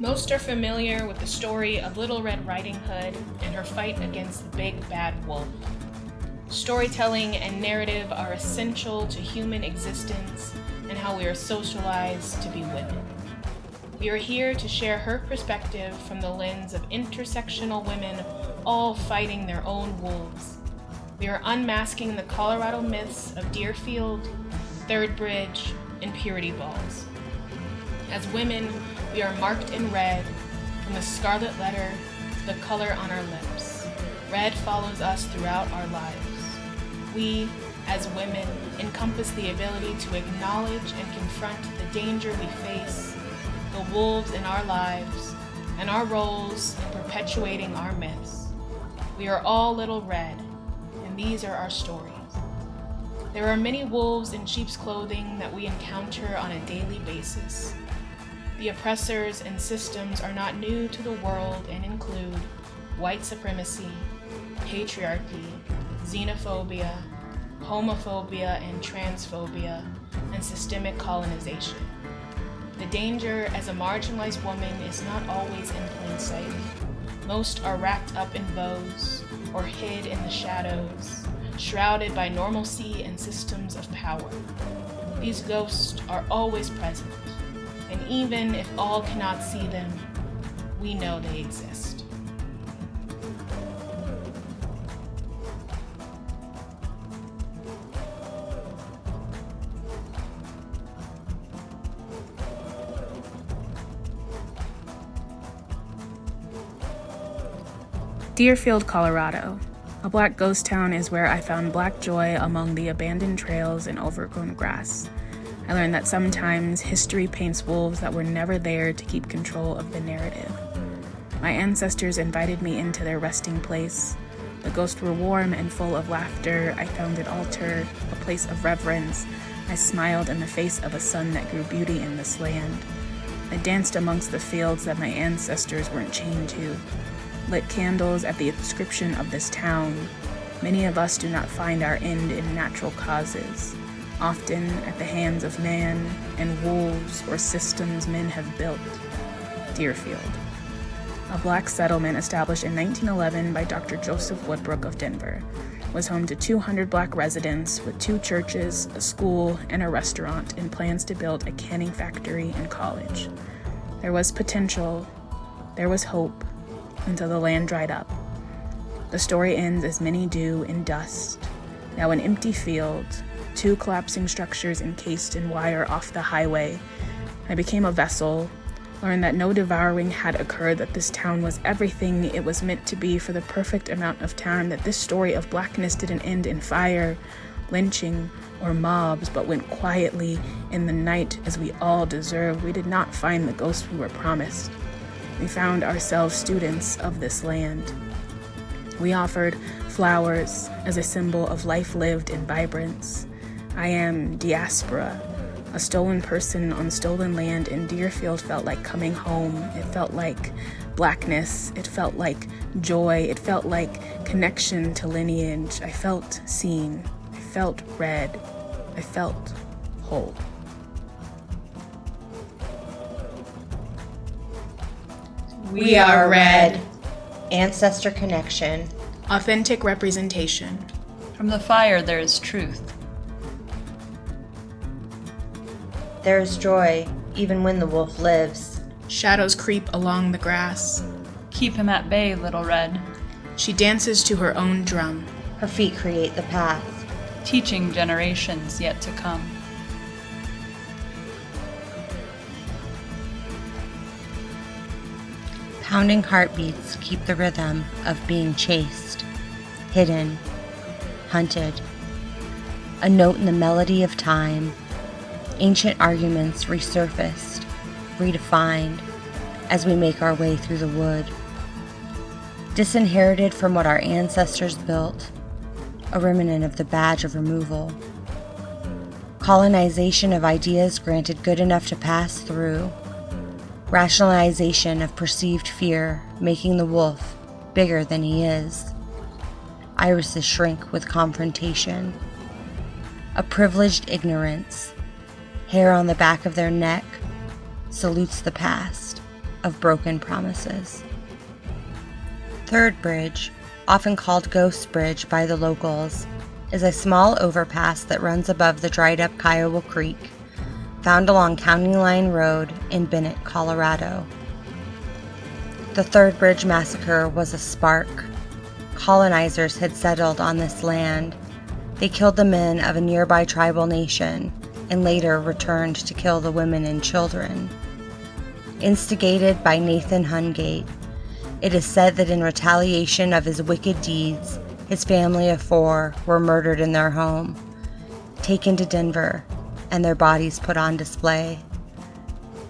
Most are familiar with the story of Little Red Riding Hood and her fight against the big bad wolf. Storytelling and narrative are essential to human existence and how we are socialized to be women. We are here to share her perspective from the lens of intersectional women all fighting their own wolves. We are unmasking the Colorado myths of Dearfield, Third Bridge, and Purity Balls. As women, we are marked in red, from the scarlet letter to the color on our lips. Red follows us throughout our lives. We, as women, encompass the ability to acknowledge and confront the danger we face, the wolves in our lives, and our roles in perpetuating our myths. We are all little red, and these are our stories. There are many wolves in sheep's clothing that we encounter on a daily basis. The oppressors and systems are not new to the world and include white supremacy, patriarchy, xenophobia, homophobia and transphobia, and systemic colonization. The danger as a marginalized woman is not always in plain sight. Most are wrapped up in bows or hid in the shadows, shrouded by normalcy and systems of power. These ghosts are always present, and even if all cannot see them, we know they exist. Dearfield, Colorado. A black ghost town is where I found black joy among the abandoned trails and overgrown grass. I learned that sometimes history paints wolves that were never there to keep control of the narrative. My ancestors invited me into their resting place. The ghosts were warm and full of laughter. I found an altar, a place of reverence. I smiled in the face of a sun that grew beauty in this land. I danced amongst the fields that my ancestors weren't chained to, lit candles at the inscription of this town. Many of us do not find our end in natural causes often at the hands of man and wolves or systems men have built. Dearfield. A black settlement established in 1911 by Dr. Joseph Woodbrook of Denver was home to 200 black residents with two churches, a school, and a restaurant, and plans to build a canning factory and college. There was potential, there was hope, until the land dried up. The story ends as many do in dust, now an empty field, two collapsing structures encased in wire off the highway. I became a vessel, learned that no devouring had occurred, that this town was everything it was meant to be for the perfect amount of time, that this story of blackness didn't end in fire, lynching, or mobs, but went quietly in the night as we all deserved. We did not find the ghost we were promised. We found ourselves students of this land. We offered flowers as a symbol of life lived in vibrance. I am diaspora, a stolen person on stolen land, and Dearfield felt like coming home. It felt like blackness. It felt like joy. It felt like connection to lineage. I felt seen. I felt red. I felt whole. We are red. Ancestor connection. Authentic representation. From the fire there is truth. There is joy, even when the wolf lives. Shadows creep along the grass. Keep him at bay, little red. She dances to her own drum. Her feet create the path. Teaching generations yet to come. Pounding heartbeats keep the rhythm of being chased, hidden, hunted. A note in the melody of time ancient arguments resurfaced, redefined, as we make our way through the wood. Disinherited from what our ancestors built, a remnant of the badge of removal. Colonization of ideas granted good enough to pass through. Rationalization of perceived fear, making the wolf bigger than he is. Irises shrink with confrontation. A privileged ignorance hair on the back of their neck, salutes the past. of broken promises. Third Bridge, often called Ghost Bridge by the locals, is a small overpass that runs above the dried up Kiowa Creek, found along County Line Road in Bennett, Colorado. The Third Bridge Massacre was a spark. Colonizers had settled on this land. They killed the men of a nearby tribal nation and later returned to kill the women and children. Instigated by Nathan Hungate, it is said that in retaliation of his wicked deeds, his family of four were murdered in their home, taken to Denver, and their bodies put on display.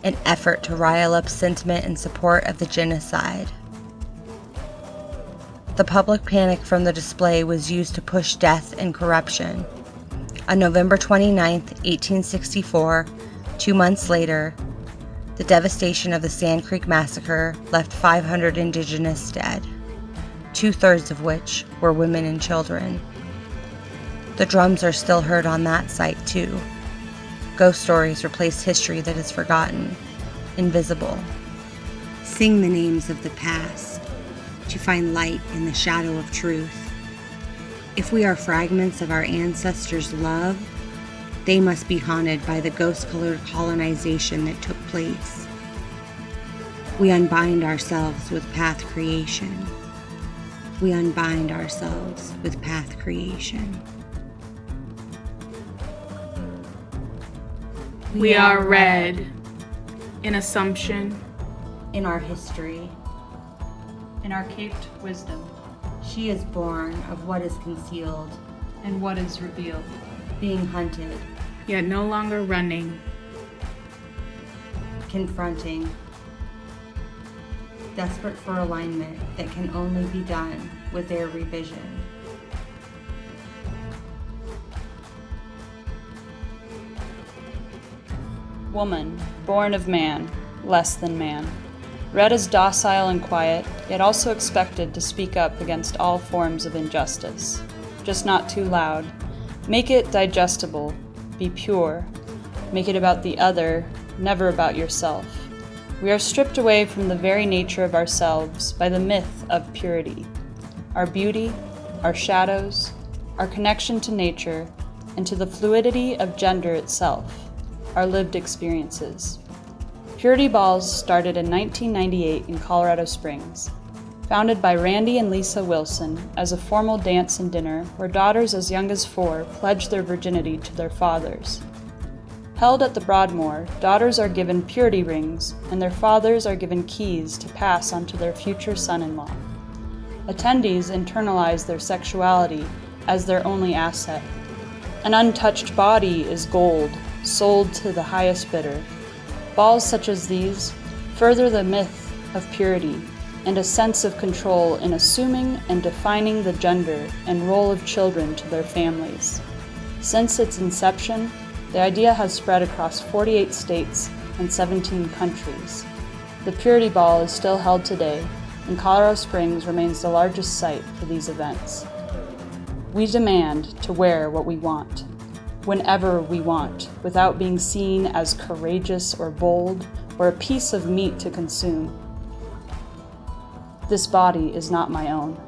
An effort to rile up sentiment in support of the genocide. The public panic from the display was used to push death and corruption. On November 29, 1864, two months later, the devastation of the Sand Creek Massacre left 500 indigenous dead, two thirds of which were women and children. The drums are still heard on that site, too. Ghost stories replace history that is forgotten, invisible. Sing the names of the past to find light in the shadow of truth. If we are fragments of our ancestors' love, they must be haunted by the ghost colored colonization that took place. We unbind ourselves with path creation. We unbind ourselves with path creation. We are red in assumption, In our history, In our caped wisdom, she is born of what is concealed, and what is revealed. being hunted, yet no longer running. confronting, desperate for alignment that can only be done with their revision. Woman, born of man, less than man. Red is docile and quiet, yet also expected to speak up against all forms of injustice. Just not too loud. Make it digestible. Be pure. Make it about the other, never about yourself. We are stripped away from the very nature of ourselves by the myth of purity. Our beauty, our shadows, our connection to nature, and to the fluidity of gender itself, our lived experiences. Purity Balls started in 1998 in Colorado Springs. Founded by Randy and Lisa Wilson as a formal dance and dinner where daughters as young as four pledge their virginity to their fathers. Held at the Broadmoor, daughters are given purity rings and their fathers are given keys to pass on to their future son in law. Attendees internalize their sexuality as their only asset. An untouched body is gold, sold to the highest bidder. Balls such as these further the myth of purity and a sense of control in assuming and defining the gender and role of children to their families. Since its inception, the idea has spread across 48 states and 17 countries. The Purity Ball is still held today, and Colorado Springs remains the largest site for these events. We demand to wear what we want, whenever we want, without being seen as courageous or bold or a piece of meat to consume. This body is not my own.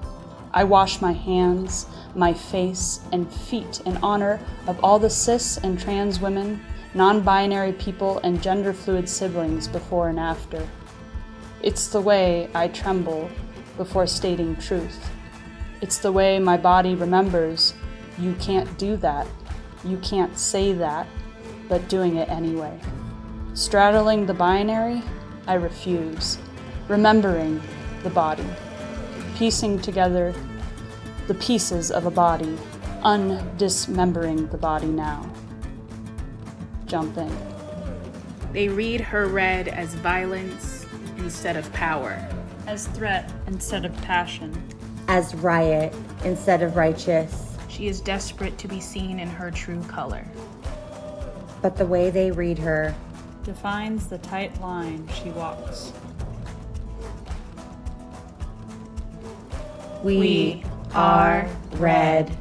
I wash my hands, my face, and feet in honor of all the cis and trans women, non binary people, and gender fluid siblings before and after. It's the way I tremble before stating truth. It's the way my body remembers you can't do that, you can't say that, but doing it anyway. Straddling the binary, I refuse. Remembering the body, piecing together the pieces of a body, undismembering the body now. Jump in. They read her red as violence instead of power. As threat instead of passion. As riot instead of righteous, She is desperate to be seen in her true color. but the way they read her Defines the tight line she walks. We, We are red.